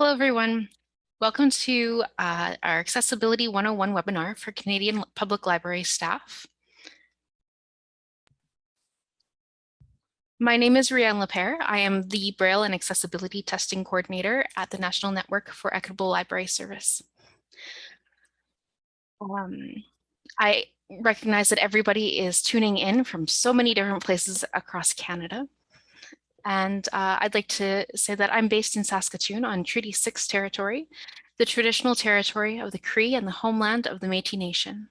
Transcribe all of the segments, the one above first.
Hello, everyone. Welcome to uh, our Accessibility 101 webinar for Canadian Public Library staff. My name is Rianne Lepere. I am the Braille and Accessibility Testing Coordinator at the National Network for Equitable Library Service. Um, I recognize that everybody is tuning in from so many different places across Canada. And uh, I'd like to say that I'm based in Saskatoon on Treaty 6 territory, the traditional territory of the Cree and the homeland of the Métis Nation.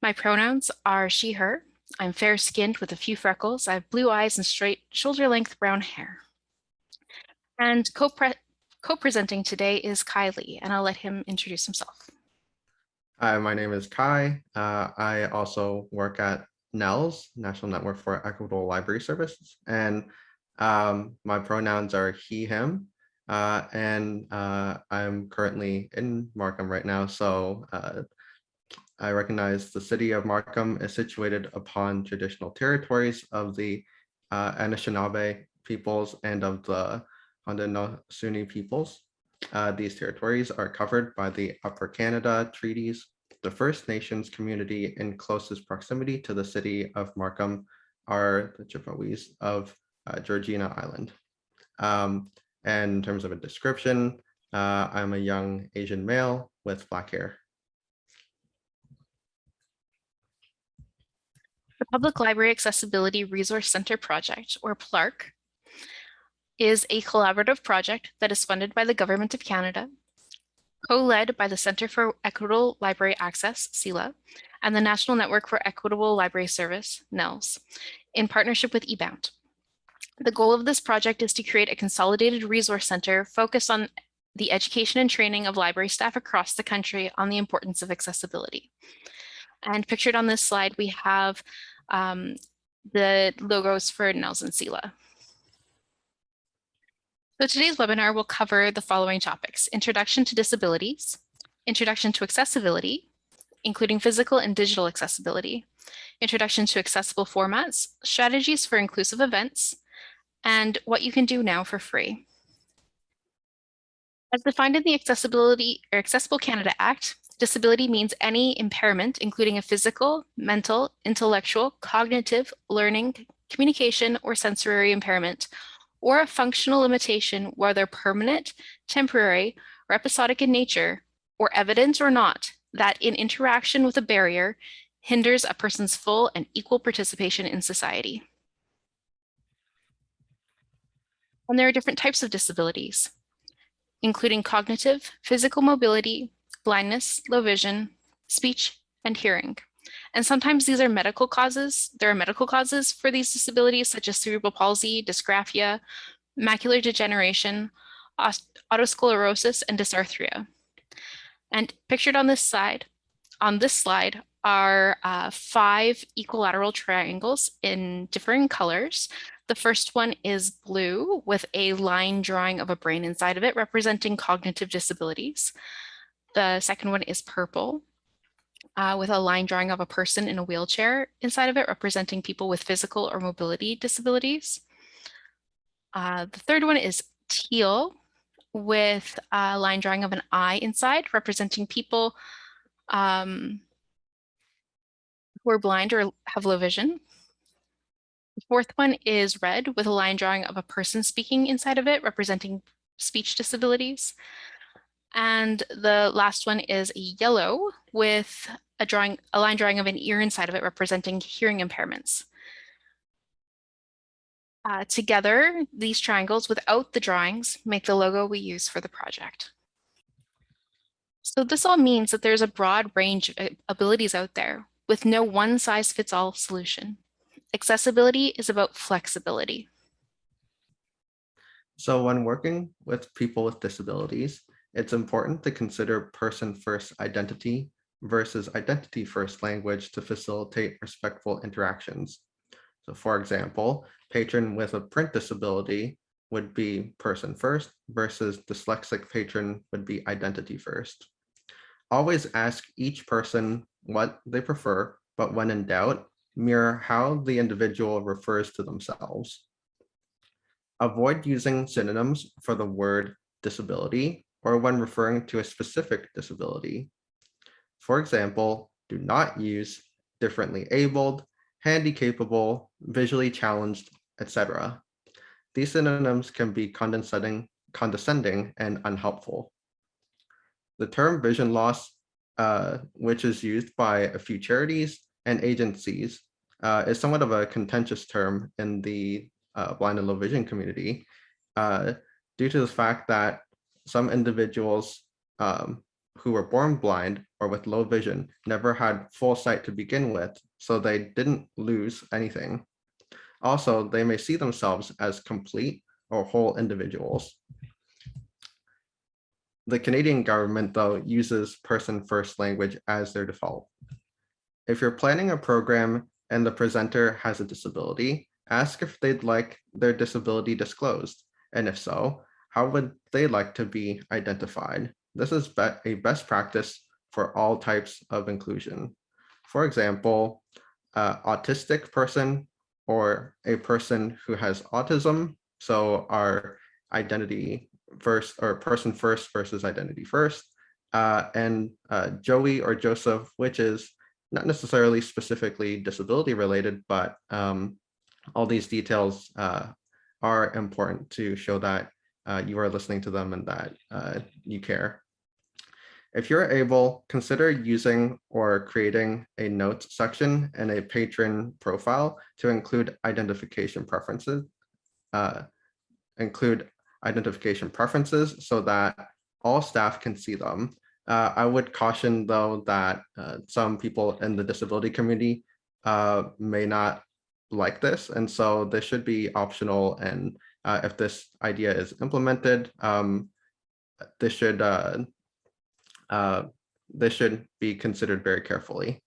My pronouns are she, her. I'm fair-skinned with a few freckles. I have blue eyes and straight shoulder-length brown hair. And co-presenting co today is Kylie, and I'll let him introduce himself. Hi, my name is Kai. Uh, I also work at NNELS, National Network for Equitable Library Services, and um, my pronouns are he, him, uh, and uh, I'm currently in Markham right now. So uh, I recognize the city of Markham is situated upon traditional territories of the uh, Anishinaabe peoples and of the Haudenosaunee peoples. Uh, these territories are covered by the Upper Canada Treaties. The First Nations community in closest proximity to the city of Markham are the Chippewas of uh, Georgina Island. Um, and in terms of a description, uh, I'm a young Asian male with black hair. The Public Library Accessibility Resource Center Project, or PLARC, is a collaborative project that is funded by the Government of Canada, co-led by the Centre for Equitable Library Access, CELA, and the National Network for Equitable Library Service, NNELS, in partnership with eBound. The goal of this project is to create a consolidated resource center focused on the education and training of library staff across the country on the importance of accessibility. And pictured on this slide, we have um, the logos for Nelson CELA. So today's webinar will cover the following topics, introduction to disabilities, introduction to accessibility, including physical and digital accessibility, introduction to accessible formats, strategies for inclusive events, and what you can do now for free. As defined in the Accessibility or Accessible Canada Act, disability means any impairment, including a physical, mental, intellectual, cognitive, learning, communication, or sensory impairment, or a functional limitation, whether permanent, temporary, or episodic in nature, or evidence or not, that in interaction with a barrier hinders a person's full and equal participation in society. And there are different types of disabilities, including cognitive, physical mobility, blindness, low vision, speech, and hearing. And sometimes these are medical causes. There are medical causes for these disabilities, such as cerebral palsy, dysgraphia, macular degeneration, otosclerosis, and dysarthria. And pictured on this side, on this slide are uh, five equilateral triangles in differing colors the first one is blue with a line drawing of a brain inside of it representing cognitive disabilities. The second one is purple uh, with a line drawing of a person in a wheelchair inside of it representing people with physical or mobility disabilities. Uh, the third one is teal with a line drawing of an eye inside representing people um, who are blind or have low vision. Fourth one is red with a line drawing of a person speaking inside of it, representing speech disabilities. And the last one is yellow with a drawing, a line drawing of an ear inside of it, representing hearing impairments. Uh, together, these triangles without the drawings make the logo we use for the project. So this all means that there's a broad range of abilities out there with no one size fits all solution. Accessibility is about flexibility. So when working with people with disabilities, it's important to consider person-first identity versus identity-first language to facilitate respectful interactions. So for example, patron with a print disability would be person first versus dyslexic patron would be identity first. Always ask each person what they prefer, but when in doubt, mirror how the individual refers to themselves. Avoid using synonyms for the word disability or when referring to a specific disability. For example, do not use differently abled, handy-capable, visually challenged, etc. These synonyms can be condescending, condescending and unhelpful. The term vision loss, uh, which is used by a few charities and agencies, uh, is somewhat of a contentious term in the uh, blind and low vision community uh, due to the fact that some individuals um, who were born blind or with low vision never had full sight to begin with, so they didn't lose anything. Also, they may see themselves as complete or whole individuals. The Canadian government, though, uses person-first language as their default. If you're planning a program and the presenter has a disability, ask if they'd like their disability disclosed, and if so, how would they like to be identified? This is be a best practice for all types of inclusion. For example, autistic person or a person who has autism. So our identity first or person first versus identity first. Uh, and uh, Joey or Joseph, which is not necessarily specifically disability related, but um, all these details uh, are important to show that uh, you are listening to them and that uh, you care. If you're able, consider using or creating a notes section and a patron profile to include identification preferences, uh, include identification preferences so that all staff can see them. Uh, I would caution though that uh, some people in the disability community uh, may not like this. And so this should be optional. And uh, if this idea is implemented, um, this should uh, uh, this should be considered very carefully.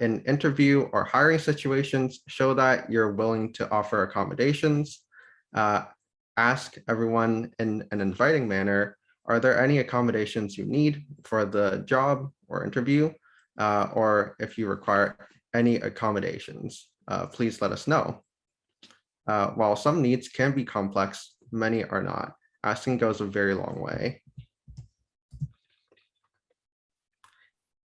In interview or hiring situations, show that you're willing to offer accommodations. Ask everyone in an inviting manner, are there any accommodations you need for the job or interview? Uh, or if you require any accommodations, uh, please let us know. Uh, while some needs can be complex, many are not. Asking goes a very long way.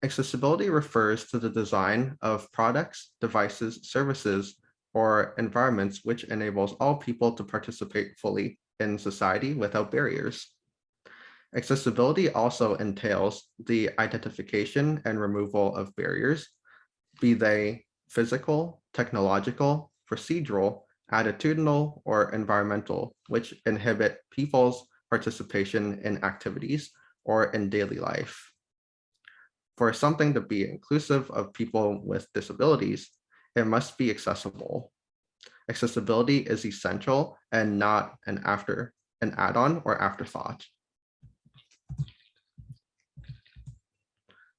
Accessibility refers to the design of products, devices, services, or environments which enables all people to participate fully in society without barriers. Accessibility also entails the identification and removal of barriers, be they physical, technological, procedural, attitudinal, or environmental, which inhibit people's participation in activities or in daily life for something to be inclusive of people with disabilities, it must be accessible. Accessibility is essential and not an after an add-on or afterthought.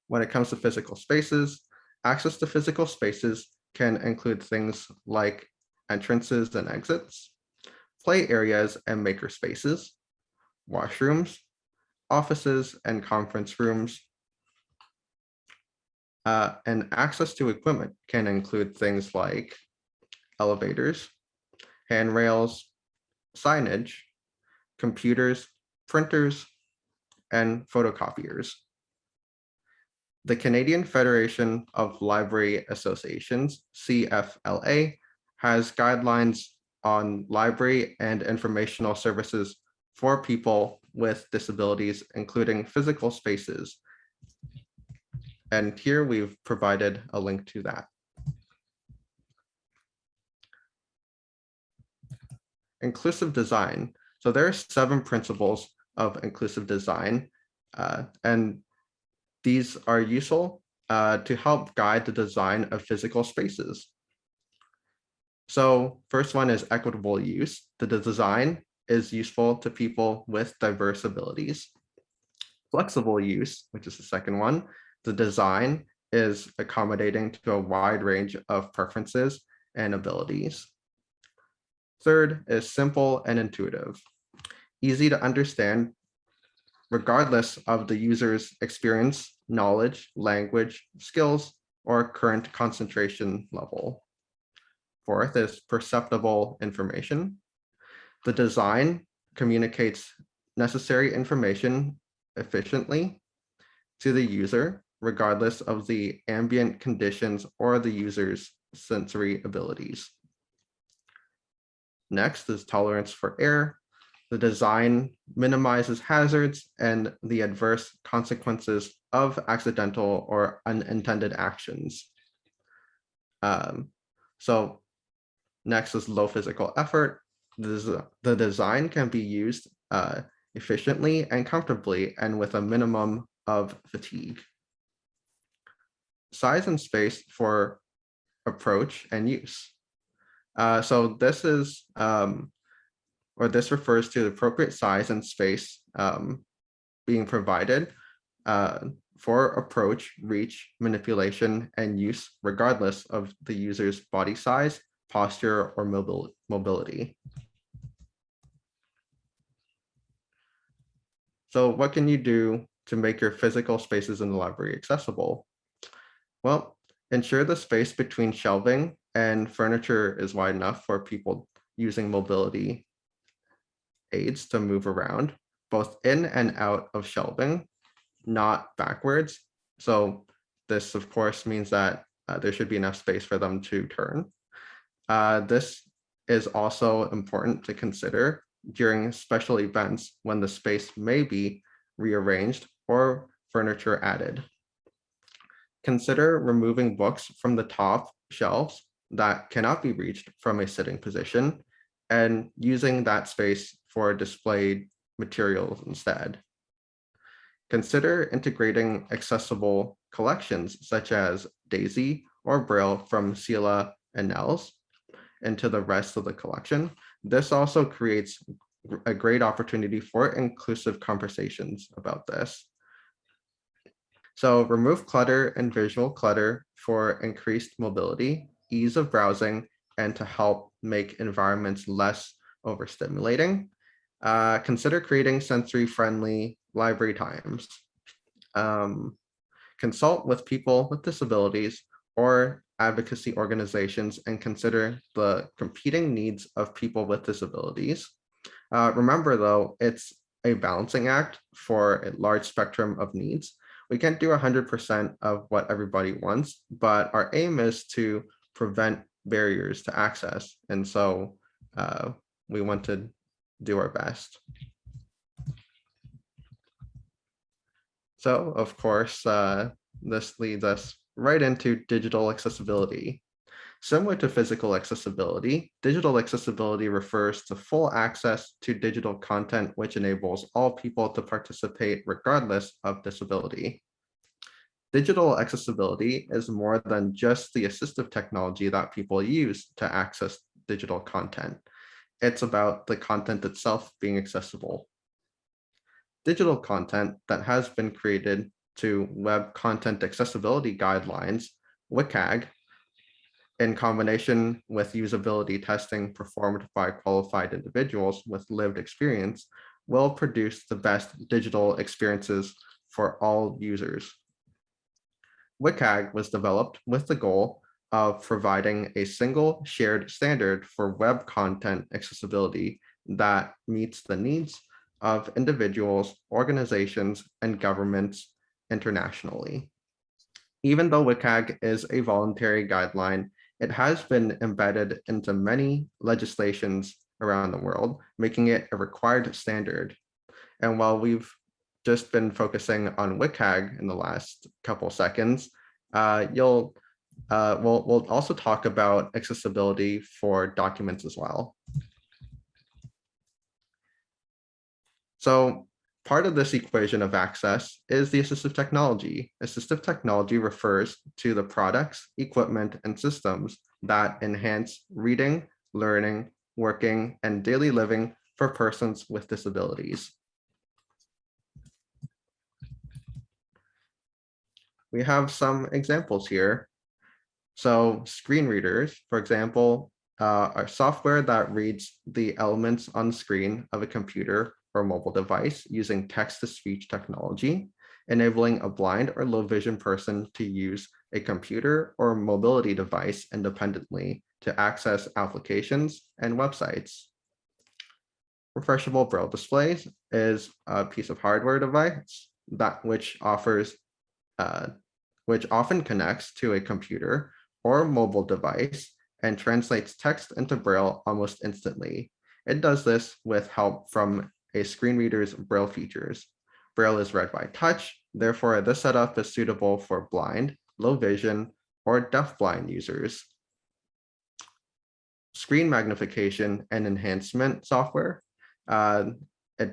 When it comes to physical spaces, access to physical spaces can include things like entrances and exits, play areas and maker spaces, washrooms, offices and conference rooms, uh, and access to equipment can include things like elevators, handrails, signage, computers, printers, and photocopiers. The Canadian Federation of Library Associations, CFLA, has guidelines on library and informational services for people with disabilities, including physical spaces and here we've provided a link to that. Inclusive design. So there are seven principles of inclusive design, uh, and these are useful uh, to help guide the design of physical spaces. So first one is equitable use. The design is useful to people with diverse abilities. Flexible use, which is the second one, the design is accommodating to a wide range of preferences and abilities. Third is simple and intuitive, easy to understand regardless of the user's experience, knowledge, language, skills, or current concentration level. Fourth is perceptible information. The design communicates necessary information efficiently to the user, regardless of the ambient conditions or the user's sensory abilities. Next is tolerance for error. The design minimizes hazards and the adverse consequences of accidental or unintended actions. Um, so next is low physical effort. The, design can be used uh, efficiently and comfortably and with a minimum of fatigue. Size and space for approach and use. Uh, so this is, um, or this refers to the appropriate size and space um, being provided uh, for approach, reach, manipulation, and use regardless of the user's body size, posture, or mobil- mobility. So what can you do to make your physical spaces in the library accessible? Well, ensure the space between shelving and furniture is wide enough for people using mobility aids to move around, both in and out of shelving, not backwards. So this, of course, means that uh, there should be enough space for them to turn. Uh, this is also important to consider during special events when the space may be rearranged or furniture added. Consider removing books from the top shelves that cannot be reached from a sitting position and using that space for displayed materials instead. Consider integrating accessible collections such as Daisy or Braille from CELA and NNELS into the rest of the collection. This also creates a great opportunity for inclusive conversations about this. So remove clutter and visual clutter for increased mobility, ease of browsing, and to help make environments less overstimulating. Uh, consider creating sensory-friendly library times. Um, consult with people with disabilities or advocacy organizations and consider the competing needs of people with disabilities. Uh, remember though, it's a balancing act for a large spectrum of needs. We can't do 100% of what everybody wants, but our aim is to prevent barriers to access. And so uh, we want to do our best. So of course, uh, this leads us right into digital accessibility. Similar to physical accessibility, digital accessibility refers to full access to digital content, which enables all people to participate regardless of disability. Digital accessibility is more than just the assistive technology that people use to access digital content. It's about the content itself being accessible. Digital content that has been created to Web Content Accessibility Guidelines, WCAG, in combination with usability testing performed by qualified individuals with lived experience, will produce the best digital experiences for all users. WCAG was developed with the goal of providing a single shared standard for web content accessibility that meets the needs of individuals, organizations, and governments internationally. Even though WCAG is a voluntary guideline, it has been embedded into many legislations around the world, making it a required standard. And while we've just been focusing on WCAG in the last couple seconds, uh, you'll uh, we'll, we'll also talk about accessibility for documents as well. So part of this equation of access is the assistive technology. Assistive technology refers to the products, equipment, and systems that enhance reading, learning, working, and daily living for persons with disabilities. We have some examples here. So screen readers, for example, uh, are software that reads the elements on screen of a computer or mobile device using text-to-speech technology, enabling a blind or low vision person to use a computer or mobility device independently to access applications and websites. refreshable braille displays is a piece of hardware device that which offers uh, which often connects to a computer or mobile device and translates text into braille almost instantly. It does this with help from a screen reader's braille features. Braille is read by touch, therefore this setup is suitable for blind, low vision, or deafblind users. Screen magnification and enhancement software. uh, it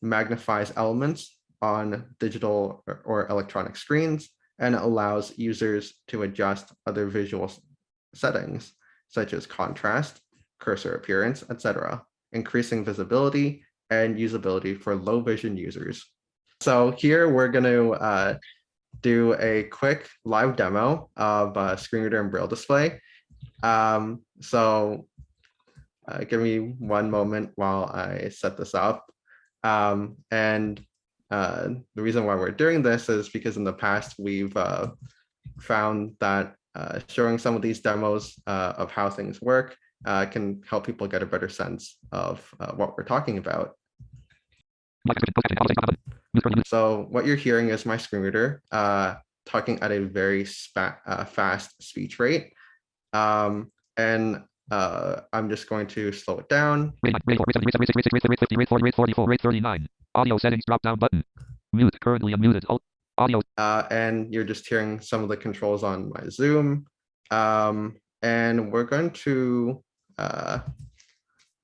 magnifies elements on digital or- or electronic screens and allows users to adjust other visual settings such as contrast, cursor appearance, etc., increasing visibility and usability for low vision users. So here we're going to uh, do a quick live demo of uh, screen reader and braille display. Um, so uh, give me one moment while I set this up. Um, and uh, the reason why we're doing this is because in the past we've uh, found that uh, showing some of these demos uh, of how things work uh, can help people get a better sense of uh, what we're talking about. So what you're hearing is my screen reader uh, talking at a very uh, fast speech rate. Um, and uh, I'm just going to slow it down. Rate, rate, rate, rate, rate, 50, rate 40, rate 44, rate 39. Audio settings drop down button. Mute, currently unmuted. Alt, audio, uh, and you're just hearing some of the controls on my Zoom. Um, and we're going to uh,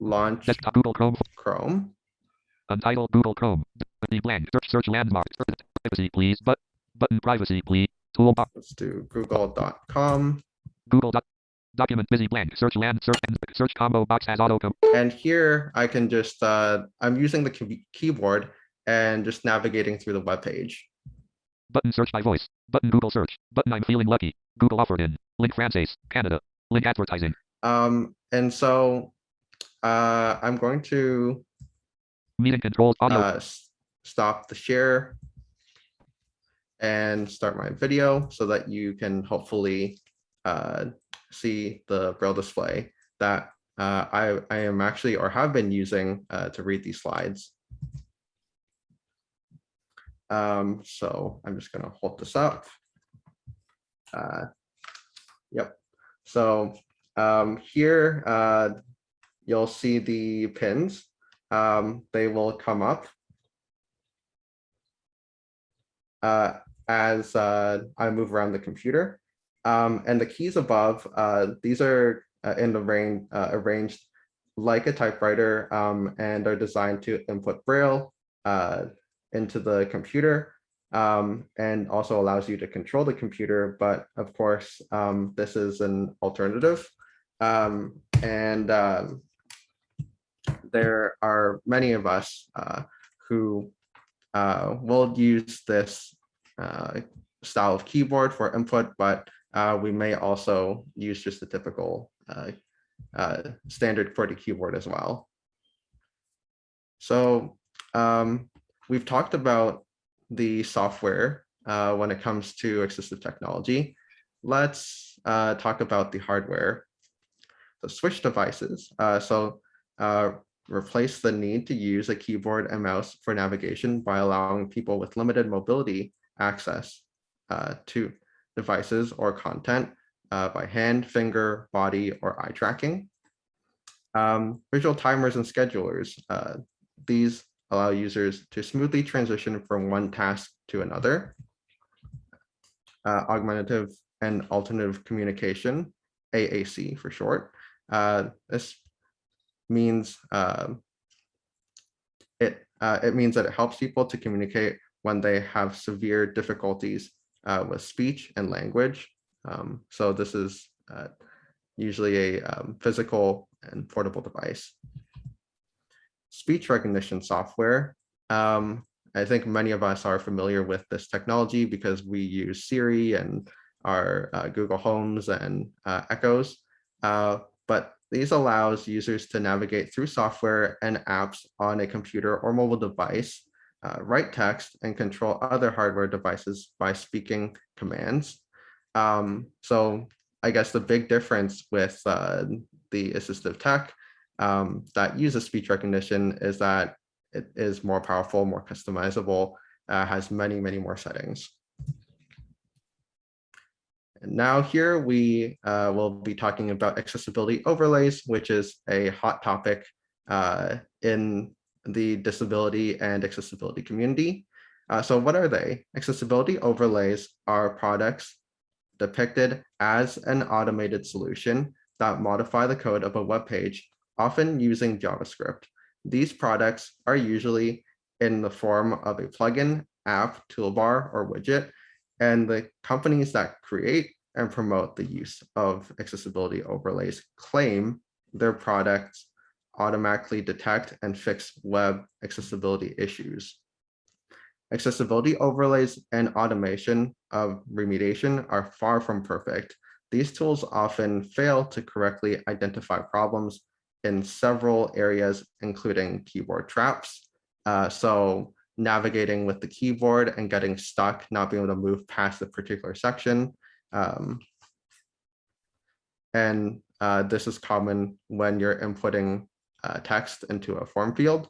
launch desktop, Google Chrome, Chrome. untitled Google Chrome. The blank, search, search landmark. Privacy, please. But, button, privacy, please. Toolbar, Let's do google.com. Google document, busy blank, search land, search, and search combo box has auto. And here I can just, uh, I'm using the key- keyboard and just navigating through the web page. Button, search by voice. Button, Google search. Button, I'm feeling lucky. Google offered in. Link, France, Canada. Link, advertising. Um, and so uh, I'm going to Meeting controls, audio, uh, stop the share and start my video so that you can hopefully uh, see the braille display that uh, I, I am actually or have been using uh, to read these slides. Um, so I'm just gonna hold this up. Uh, Yep, so um, here uh, you'll see the pins um, they will come up uh, as uh, I move around the computer. Um, and the keys above, uh, these are uh, in the range, uh, arranged like a typewriter um, and are designed to input braille uh, into the computer um, and also allows you to control the computer. But of course, um, this is an alternative. Um, and um, there are many of us uh, who uh, will use this uh, style of keyboard for input, but uh, we may also use just the typical uh, uh, standard QWERTY keyboard as well. So um, we've talked about the software uh, when it comes to assistive technology. Let's uh, talk about the hardware. So switch devices. Uh, so replace the need to use a keyboard and mouse for navigation by allowing people with limited mobility access to devices or content uh, by hand, finger, body, or eye tracking. Um, visual timers and schedulers. uh, these allow users to smoothly transition from one task to another. Uh, augmentative and alternative communication, AAC for short. Uh, this means uh, it uh, it means that it helps people to communicate when they have severe difficulties uh, with speech and language. Um, so this is uh, usually a um, physical and portable device. Speech recognition software. Um, I think many of us are familiar with this technology because we use Siri and our uh, Google Homes and uh, Echoes. Uh, but these allows users to navigate through software and apps on a computer or mobile device, uh, write text and control other hardware devices by speaking commands. Um, so I guess the big difference with uh, the assistive tech um, that uses speech recognition is that it is more powerful, more customizable, uh, has many, many more settings. And now here we uh, will be talking about accessibility overlays, which is a hot topic uh, in the disability and accessibility community. Uh, so what are they? Accessibility overlays are products depicted as an automated solution that modify the code of a web page, often using JavaScript. These products are usually in the form of a plugin, app, toolbar, or widget, and the companies that create and promote the use of accessibility overlays claim their products automatically detect and fix web accessibility issues. Accessibility overlays and automation of remediation are far from perfect. These tools often fail to correctly identify problems in several areas, including keyboard traps. Uh, so navigating with the keyboard and getting stuck, not being able to move past a particular section. Um, and uh, this is common when you're inputting uh, text into a form field.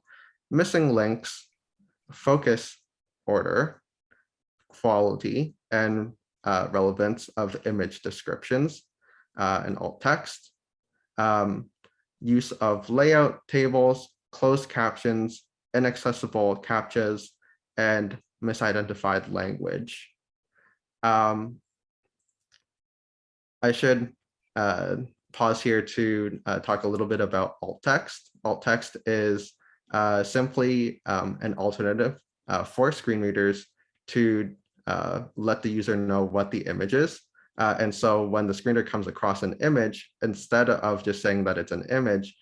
Missing links, focus order, quality, and uh, relevance of image descriptions uh, and alt text, um, use of layout tables, closed captions, inaccessible captchas, and misidentified language. Um, I should uh, pause here to uh, talk a little bit about alt text. Alt text is uh, simply um, an alternative uh, for screen readers to uh, let the user know what the image is. Uh, and so when the screen reader comes across an image, instead of just saying that it's an image,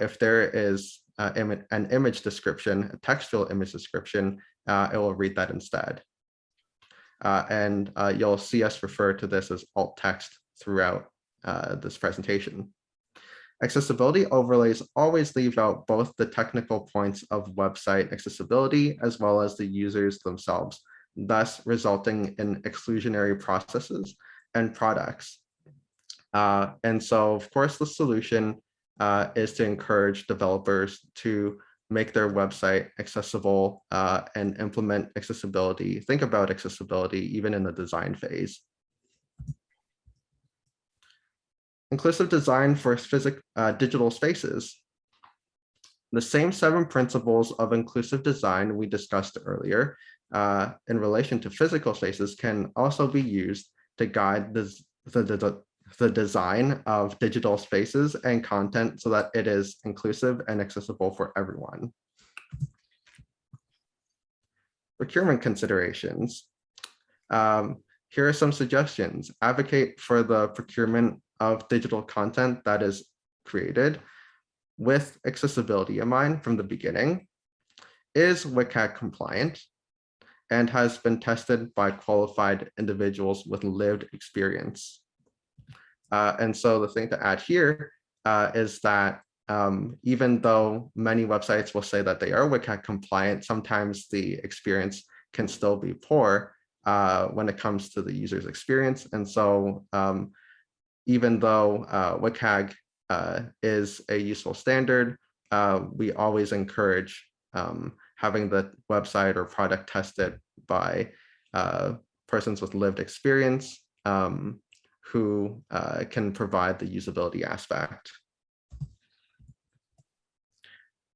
if there is Im an image description, a textual image description, it will read that instead. and you'll see us refer to this as alt text throughout uh, this presentation. Accessibility overlays always leave out both the technical points of website accessibility as well as the users themselves, thus resulting in exclusionary processes and products. Uh, and so, of course, the solution uh, is to encourage developers to make their website accessible uh, and implement accessibility, think about accessibility even in the design phase. Inclusive design for physic, uh, digital spaces. The same seven principles of inclusive design we discussed earlier uh, in relation to physical spaces can also be used to guide the, the, the, the design of digital spaces and content so that it is inclusive and accessible for everyone. Procurement considerations. Um, here are some suggestions. Advocate for the procurement of digital content that is created with accessibility in mind from the beginning is WCAG compliant and has been tested by qualified individuals with lived experience. Uh, and so the thing to add here uh, is that um, even though many websites will say that they are WCAG compliant, sometimes the experience can still be poor uh, when it comes to the user's experience. And so um, even though uh, WCAG uh, is a useful standard, uh, we always encourage um, having the website or product tested by uh, persons with lived experience um, who uh, can provide the usability aspect.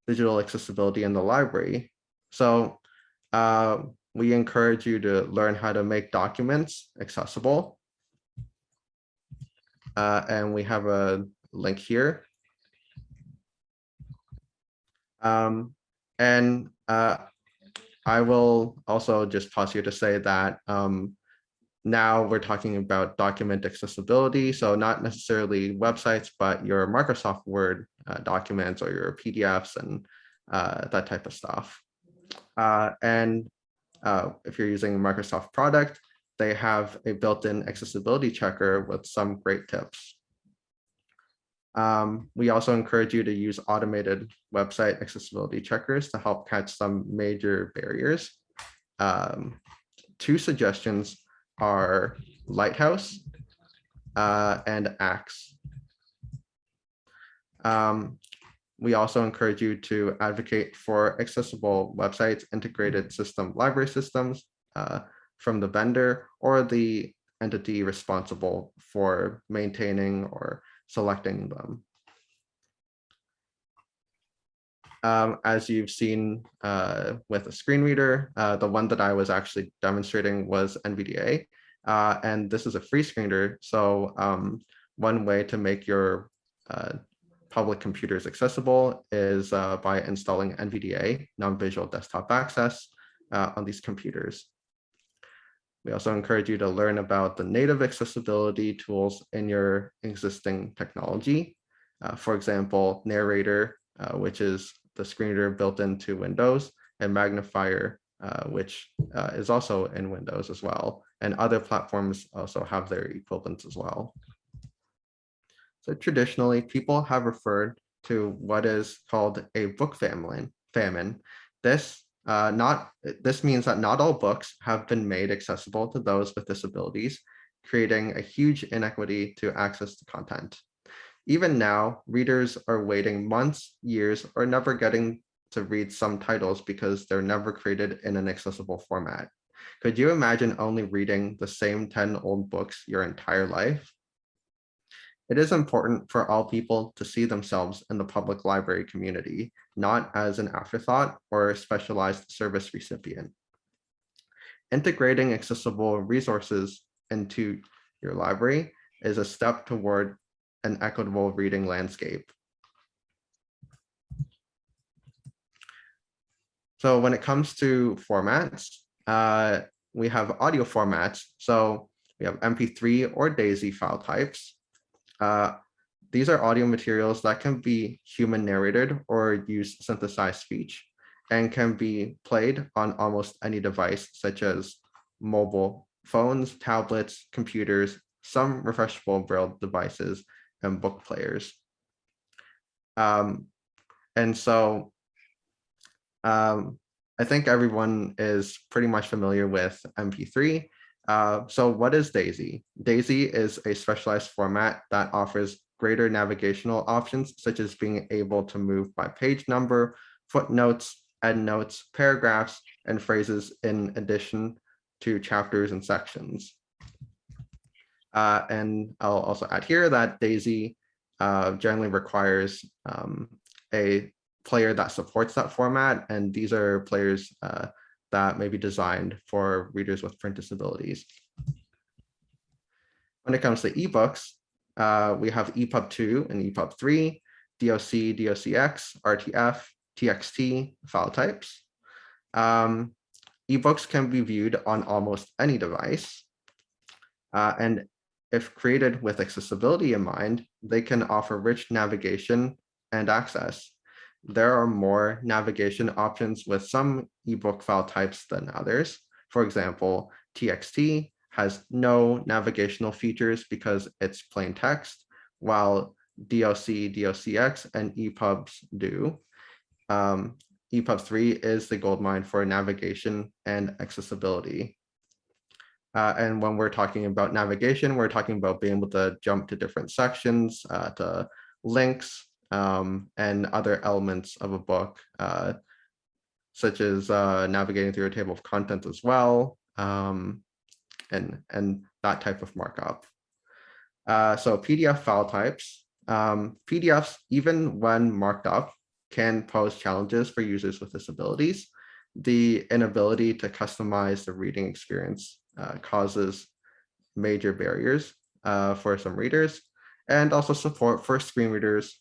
Digital accessibility in the library. So uh, we encourage you to learn how to make documents accessible uh, and we have a link here. Um, and uh, I will also just pause here to say that um, now we're talking about document accessibility. So not necessarily websites, but your Microsoft Word uh, documents or your PDFs and uh, that type of stuff. Uh, and uh, if you're using a Microsoft product, they have a built-in accessibility checker with some great tips. Um, we also encourage you to use automated website accessibility checkers to help catch some major barriers. Um, two suggestions are Lighthouse uh, and Axe. Um, we also encourage you to advocate for accessible websites, integrated system library systems uh, from the vendor or the entity responsible for maintaining or selecting them. Um, as you've seen uh, with a screen reader, uh, the one that I was actually demonstrating was NVDA. Uh, and this is a free screen reader. So um, one way to make your uh, public computers accessible is uh, by installing NVDA, non-visual desktop access, uh, on these computers. We also encourage you to learn about the native accessibility tools in your existing technology. for example, Narrator, which is the screen reader built into Windows and Magnifier, uh, which uh, is also in Windows as well. And other platforms also have their equivalents as well. So traditionally, people have referred to what is called a book famine. This uh, not this means that not all books have been made accessible to those with disabilities, creating a huge inequity to access to content. Even now, readers are waiting months, years, or never getting to read some titles because they're never created in an accessible format. Could you imagine only reading the same 10 old books your entire life? It is important for all people to see themselves in the public library community, not as an afterthought or a specialized service recipient. Integrating accessible resources into your library is a step toward an equitable reading landscape. So when it comes to formats, uh, we have audio formats. So we have MP3 or DAISY file types. Uh, these are audio materials that can be human narrated or use synthesized speech and can be played on almost any device such as mobile phones, tablets, computers, some refreshable braille devices, and book players. Um, and so um, I think everyone is pretty much familiar with MP3. Uh, so what is DAISY? DAISY is a specialized format that offers greater navigational options, such as being able to move by page number, footnotes, endnotes, paragraphs, and phrases in addition to chapters and sections. Uh, and I'll also add here that DAISY uh, generally requires um, a player that supports that format. And these are players uh, that may be designed for readers with print disabilities. When it comes to ebooks, uh, we have EPUB 2 and EPUB 3, DOC, DOCX, RTF, TXT file types. Um, ebooks can be viewed on almost any device. Uh, and if created with accessibility in mind, they can offer rich navigation and access. There are more navigation options with some ebook file types than others. For example, TXT has no navigational features because it's plain text, while DOC, DOCX, and EPUBs do. Um, EPUB 3 is the goldmine for navigation and accessibility. Uh, and when we're talking about navigation, we're talking about being able to jump to different sections, uh, to links, um, and other elements of a book, uh, such as uh, navigating through a table of contents as well, um, and, and that type of markup. Uh, so PDF file types, um, PDFs, even when marked up, can pose challenges for users with disabilities. The inability to customize the reading experience uh, causes major barriers uh, for some readers and also support for screen readers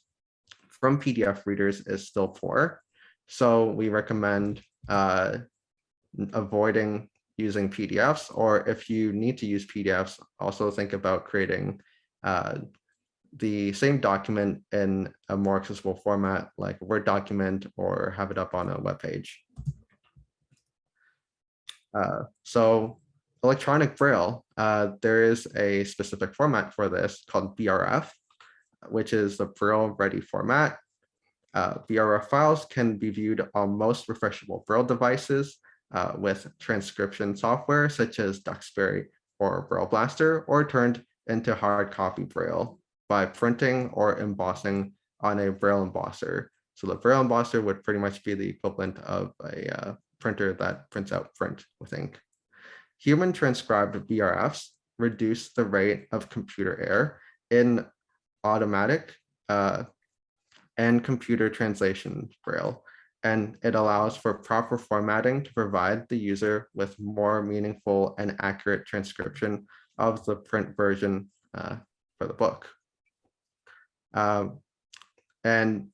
from PDF readers is still poor. So we recommend uh, avoiding using PDFs, or if you need to use PDFs, also think about creating uh, the same document in a more accessible format like a Word document or have it up on a web page. Uh, so electronic braille, uh, there is a specific format for this called BRF, which is the braille ready format. Uh, BRF files can be viewed on most refreshable braille devices uh, with transcription software such as Duxbury or Braille Blaster, or turned into hard copy braille by printing or embossing on a braille embosser, So the Braille embosser would pretty much be the equivalent of a uh, printer that prints out print with ink. Human transcribed BRFs reduce the rate of computer error in automatic uh, and computer translation Braille, and it allows for proper formatting to provide the user with more meaningful and accurate transcription of the print version uh, for the book. Um, and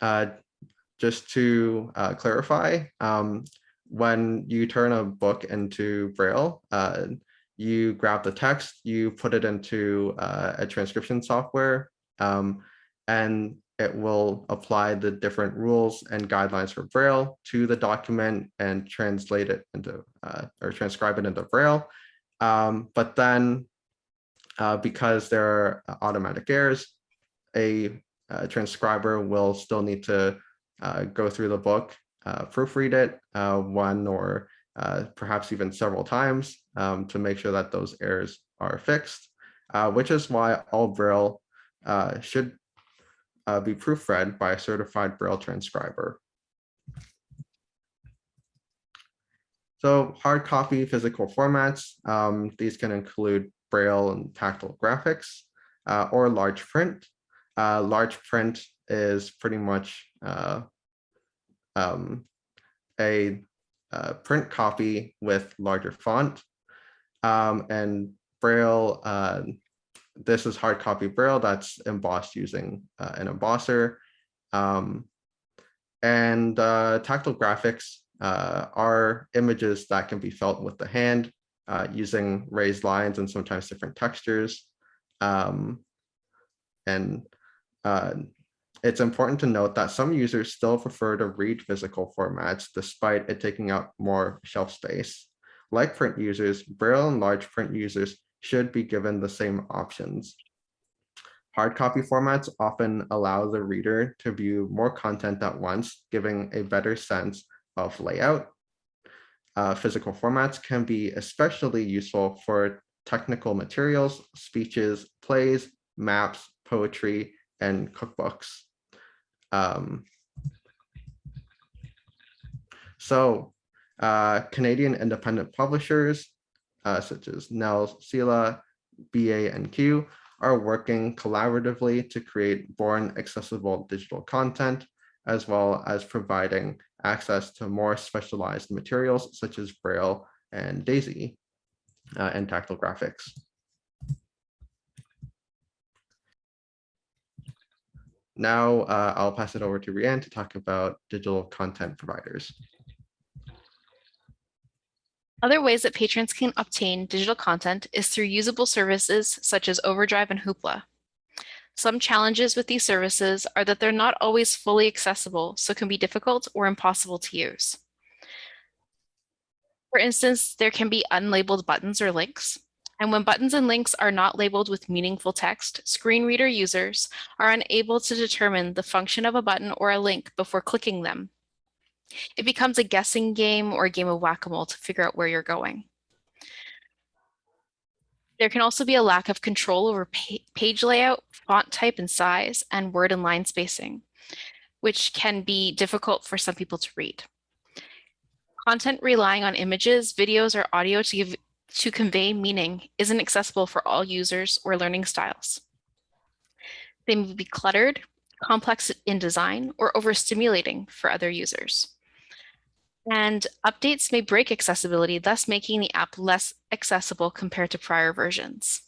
uh, just to uh, clarify, um, when you turn a book into Braille, uh, you grab the text, you put it into uh, a transcription software, um, and it will apply the different rules and guidelines for Braille to the document and translate it into uh, or transcribe it into Braille. Um, but then uh, because there are automatic errors, a, a transcriber will still need to uh, go through the book, uh, proofread it uh, one or uh, perhaps even several times um, to make sure that those errors are fixed, uh, which is why all Braille should be proofread by a certified Braille transcriber. So hard copy physical formats, um, these can include Braille and tactile graphics uh, or large print. Uh, large print is pretty much uh, um, a uh, print copy with larger font. Um, and Braille, uh, this is hard copy Braille that's embossed using uh, an embosser. Um, and tactile graphics are images that can be felt with the hand uh, using raised lines and sometimes different textures. Um, and uh, it's important to note that some users still prefer to read physical formats despite it taking up more shelf space. Like print users, Braille and large print users should be given the same options. Hard copy formats often allow the reader to view more content at once, giving a better sense of layout, uh, physical formats can be especially useful for technical materials, speeches, plays, maps, poetry, and cookbooks. Um, so uh, Canadian independent publishers, uh, such as NNELS, CELA, BA, and Q, are working collaboratively to create born accessible digital content, as well as providing access to more specialized materials such as Braille and DAISY uh, and tactile graphics. Now uh, I'll pass it over to Rianne to talk about digital content providers. Other ways that patrons can obtain digital content is through usable services such as Overdrive and Hoopla. Some challenges with these services are that they're not always fully accessible, so can be difficult or impossible to use. For instance, there can be unlabeled buttons or links. And when buttons and links are not labeled with meaningful text, screen reader users are unable to determine the function of a button or a link before clicking them. It becomes a guessing game or a game of whack-a-mole to figure out where you're going. There can also be a lack of control over page layout, font type and size, and word and line spacing, which can be difficult for some people to read. Content relying on images, videos, or audio to, give, to convey meaning isn't accessible for all users or learning styles. They may be cluttered, complex in design, or overstimulating for other users. And updates may break accessibility, thus making the app less accessible compared to prior versions.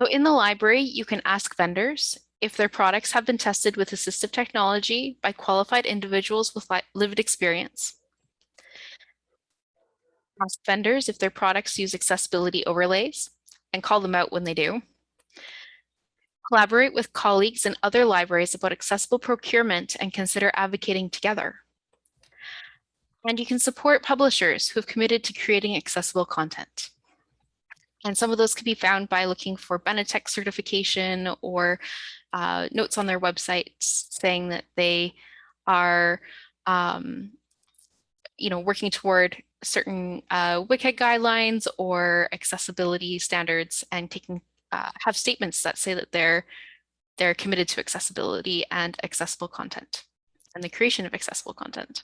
So in the library, you can ask vendors if their products have been tested with assistive technology by qualified individuals with lived experience. Ask vendors if their products use accessibility overlays and call them out when they do. Collaborate with colleagues in other libraries about accessible procurement and consider advocating together. And you can support publishers who have committed to creating accessible content. And some of those can be found by looking for Benetech certification or uh, notes on their website saying that they are um, you know, working toward certain uh, WCAG guidelines or accessibility standards and taking uh, have statements that say that they're they're committed to accessibility and accessible content and the creation of accessible content.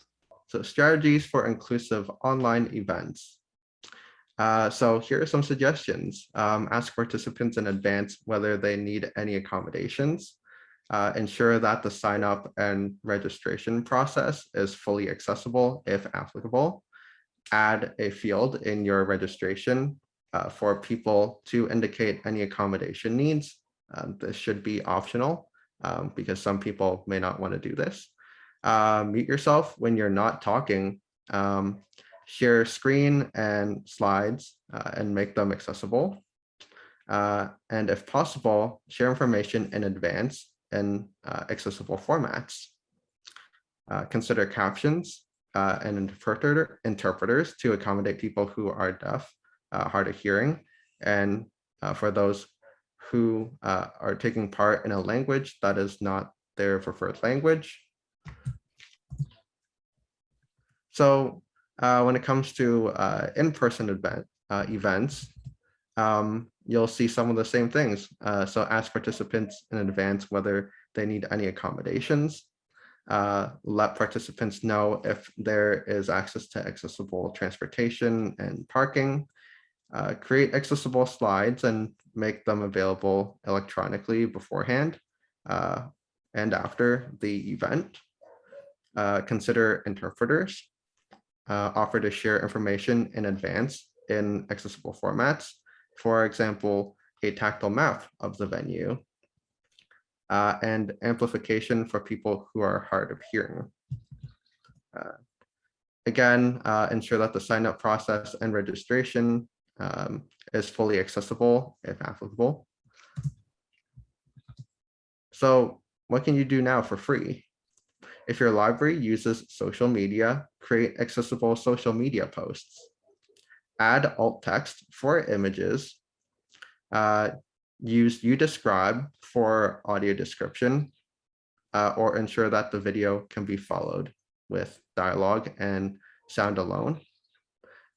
So strategies for inclusive online events. Uh, so here are some suggestions. Um, ask participants in advance whether they need any accommodations. Uh, ensure that the sign up and registration process is fully accessible if applicable. Add a field in your registration uh, for people to indicate any accommodation needs. Um, this should be optional um, because some people may not want to do this. Uh, mute yourself when you're not talking. Um, share screen and slides uh, and make them accessible. Uh, and if possible, share information in advance in uh, accessible formats. Uh, consider captions and interpreter, interpreters to accommodate people who are deaf, hard of hearing, and for those who are taking part in a language that is not their preferred language. So uh, when it comes to uh, in-person event uh, events, um, you'll see some of the same things. Uh, so ask participants in advance whether they need any accommodations. Uh, let participants know if there is access to accessible transportation and parking. Uh, create accessible slides and make them available electronically beforehand and after the event. consider interpreters uh, offer to share information in advance in accessible formats. For example, a tactile map of the venue uh, and amplification for people who are hard of hearing. Uh, again, uh, ensure that the sign up process and registration um, is fully accessible if applicable. So what can you do now for free? If your library uses social media, create accessible social media posts. Add alt text for images. Uh, use YouDescribe for audio description uh, or ensure that the video can be followed with dialogue and sound alone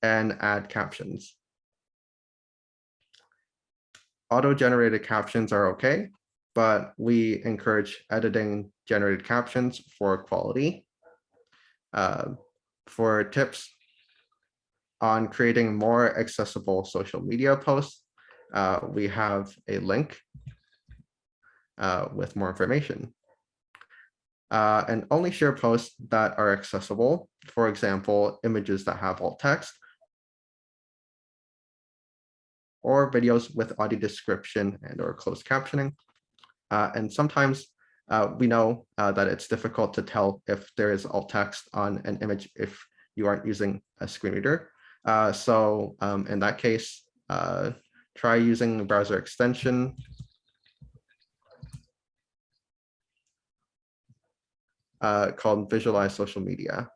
and add captions. Auto-generated captions are okay, but we encourage editing generated captions for quality. Uh, for tips on creating more accessible social media posts, uh, we have a link uh, with more information. Uh, and only share posts that are accessible, for example, images that have alt text, or videos with audio description and or closed captioning. Uh, and sometimes uh, we know uh, that it's difficult to tell if there is alt text on an image if you aren't using a screen reader. Uh, so um, in that case, uh, try using the browser extension. Uh, called Visualize Social Media.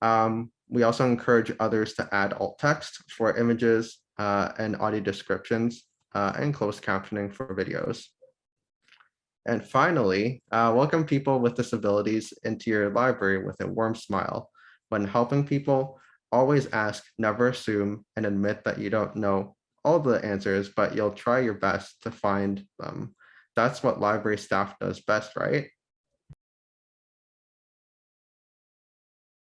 Um, we also encourage others to add alt text for images and audio descriptions uh, and closed captioning for videos. And finally, uh, welcome people with disabilities into your library with a warm smile. When helping people, always ask, never assume, and admit that you don't know all the answers, but you'll try your best to find them. That's what library staff does best, right?